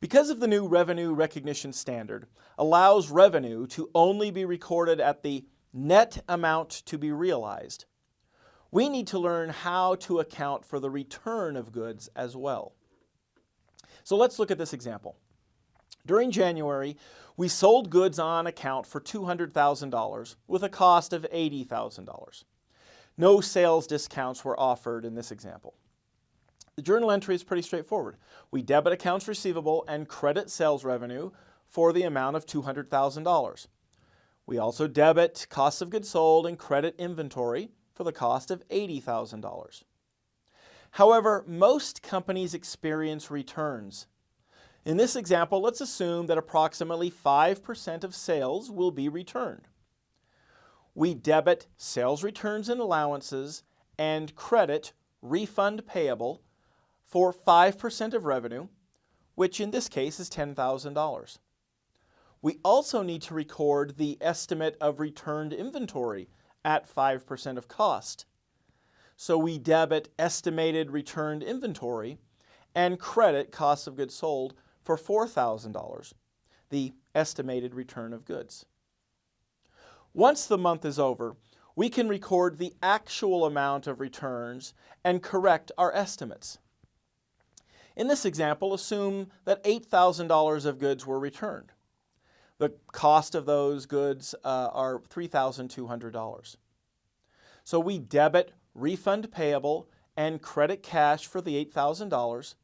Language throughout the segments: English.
Because of the new revenue recognition standard allows revenue to only be recorded at the net amount to be realized, we need to learn how to account for the return of goods as well. So let's look at this example. During January, we sold goods on account for $200,000 with a cost of $80,000. No sales discounts were offered in this example. The journal entry is pretty straightforward. We debit accounts receivable and credit sales revenue for the amount of $200,000. We also debit cost of goods sold and credit inventory for the cost of $80,000. However, most companies experience returns. In this example, let's assume that approximately 5% of sales will be returned. We debit sales returns and allowances and credit refund payable for 5% of revenue, which in this case is $10,000. We also need to record the estimate of returned inventory at 5% of cost. So we debit estimated returned inventory and credit cost of goods sold for $4,000, the estimated return of goods. Once the month is over, we can record the actual amount of returns and correct our estimates. In this example, assume that $8,000 of goods were returned. The cost of those goods uh, are $3,200. So we debit refund payable and credit cash for the $8,000.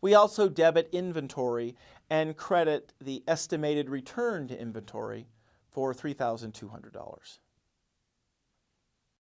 We also debit inventory and credit the estimated return to inventory for $3,200.